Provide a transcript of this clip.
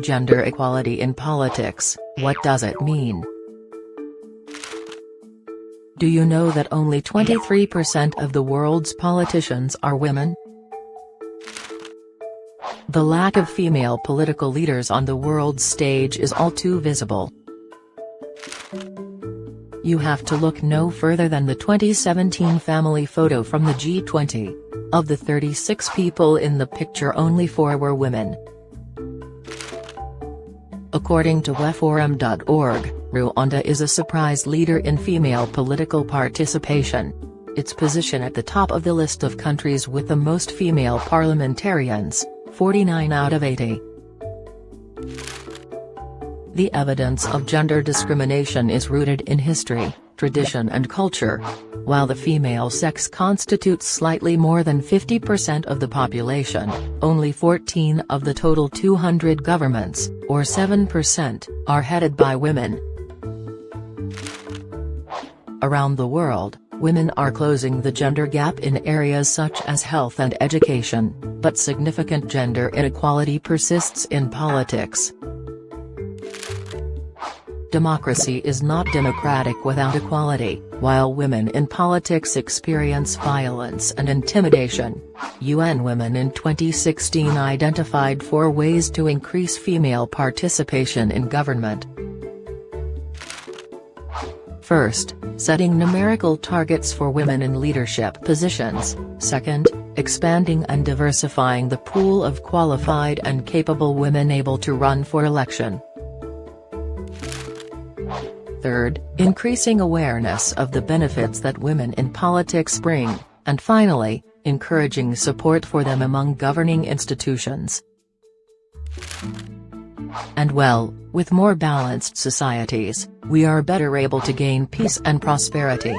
Gender equality in politics, what does it mean? Do you know that only 23% of the world's politicians are women? The lack of female political leaders on the world stage is all too visible. You have to look no further than the 2017 family photo from the G20. Of the 36 people in the picture only four were women. According to weforum.org, Rwanda is a surprise leader in female political participation. Its position at the top of the list of countries with the most female parliamentarians, 49 out of 80. The evidence of gender discrimination is rooted in history, tradition and culture. While the female sex constitutes slightly more than 50% of the population, only 14 of the total 200 governments, or 7%, are headed by women. Around the world, women are closing the gender gap in areas such as health and education, but significant gender inequality persists in politics. Democracy is not democratic without equality, while women in politics experience violence and intimidation. UN Women in 2016 identified four ways to increase female participation in government. First, setting numerical targets for women in leadership positions, second, expanding and diversifying the pool of qualified and capable women able to run for election. Third, increasing awareness of the benefits that women in politics bring, and finally, encouraging support for them among governing institutions. And well, with more balanced societies, we are better able to gain peace and prosperity.